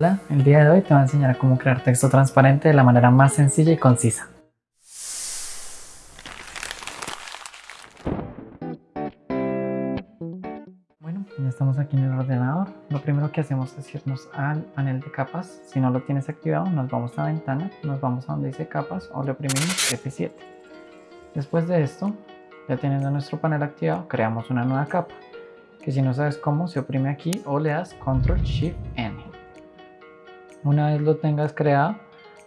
Hola, el día de hoy te voy a enseñar a cómo crear texto transparente de la manera más sencilla y concisa. Bueno, ya estamos aquí en el ordenador. Lo primero que hacemos es irnos al panel de capas. Si no lo tienes activado, nos vamos a ventana, nos vamos a donde dice capas o le oprimimos F7. Después de esto, ya teniendo nuestro panel activado, creamos una nueva capa. Que si no sabes cómo, se oprime aquí o le das Control Shift N. Una vez lo tengas creado,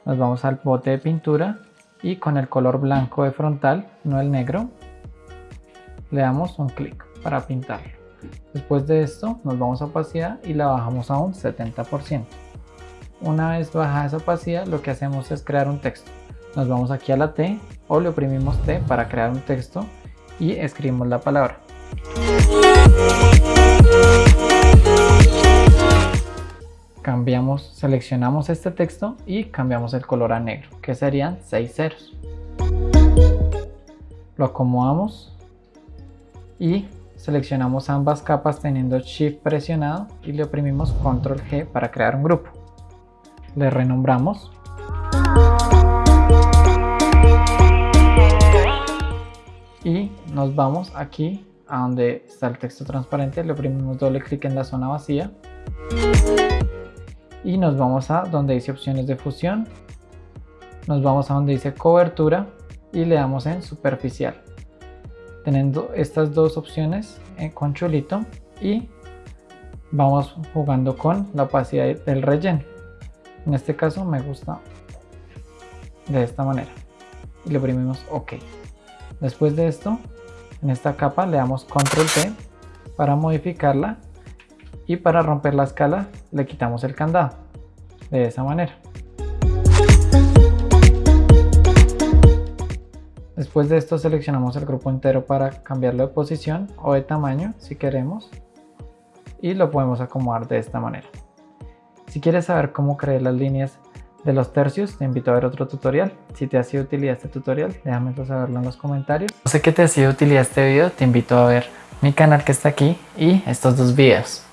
nos vamos al bote de pintura y con el color blanco de frontal, no el negro, le damos un clic para pintarlo. Después de esto nos vamos a opacidad y la bajamos a un 70%. Una vez baja esa opacidad lo que hacemos es crear un texto. Nos vamos aquí a la T o le oprimimos T para crear un texto y escribimos la palabra. Seleccionamos este texto y cambiamos el color a negro, que serían 6 ceros. Lo acomodamos y seleccionamos ambas capas teniendo Shift presionado y le oprimimos Control G para crear un grupo. Le renombramos. Y nos vamos aquí a donde está el texto transparente, le oprimimos doble clic en la zona vacía y nos vamos a donde dice opciones de fusión, nos vamos a donde dice cobertura y le damos en superficial. Teniendo estas dos opciones eh, con chulito y vamos jugando con la opacidad del relleno. En este caso me gusta de esta manera y le oprimimos OK. Después de esto, en esta capa le damos Control T para modificarla y para romper la escala le quitamos el candado de esa manera. Después de esto seleccionamos el grupo entero para cambiarlo de posición o de tamaño si queremos y lo podemos acomodar de esta manera. Si quieres saber cómo crear las líneas de los tercios, te invito a ver otro tutorial. Si te ha sido utilidad este tutorial, déjame saberlo en los comentarios. No sé que te ha sido utilidad este video, te invito a ver mi canal que está aquí y estos dos videos.